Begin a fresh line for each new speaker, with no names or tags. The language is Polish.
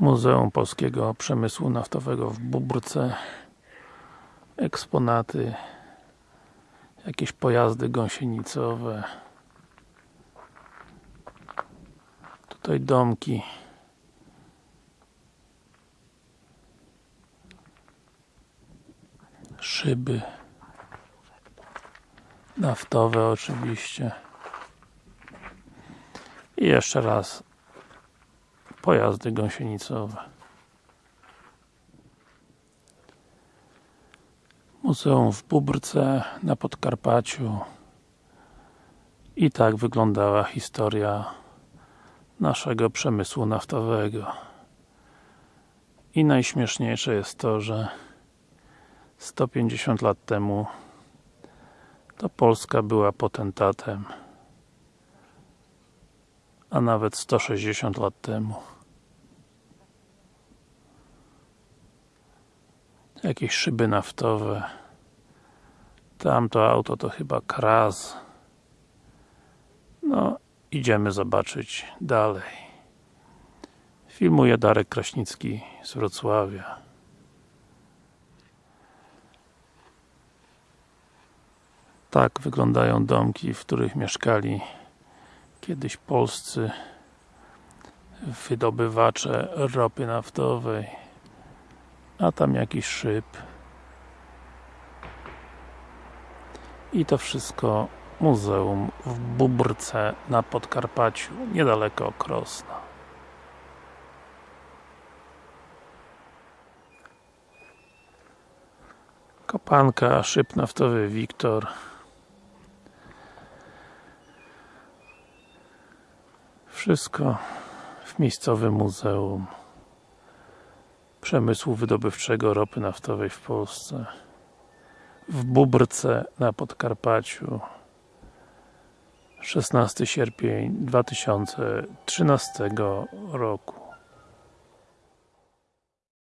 Muzeum Polskiego Przemysłu Naftowego w Bóbrce eksponaty jakieś pojazdy gąsienicowe. Tutaj domki. Szyby. Naftowe oczywiście. I jeszcze raz pojazdy gąsienicowe. Muzeum w Bóbrce na Podkarpaciu. I tak wyglądała historia naszego przemysłu naftowego. I najśmieszniejsze jest to, że 150 lat temu to Polska była potentatem a nawet 160 lat temu. Jakieś szyby naftowe. Tamto auto to chyba Kraz no idziemy zobaczyć dalej. Filmuje Darek Kraśnicki z Wrocławia. Tak wyglądają domki, w których mieszkali kiedyś polscy wydobywacze ropy naftowej a tam jakiś szyb. I to wszystko muzeum w Bóbrce na Podkarpaciu, niedaleko Krosna. Kopanka, szyb naftowy Wiktor wszystko w miejscowym muzeum przemysłu wydobywczego ropy naftowej w Polsce w Bóbrce na Podkarpaciu 16 sierpień 2013 roku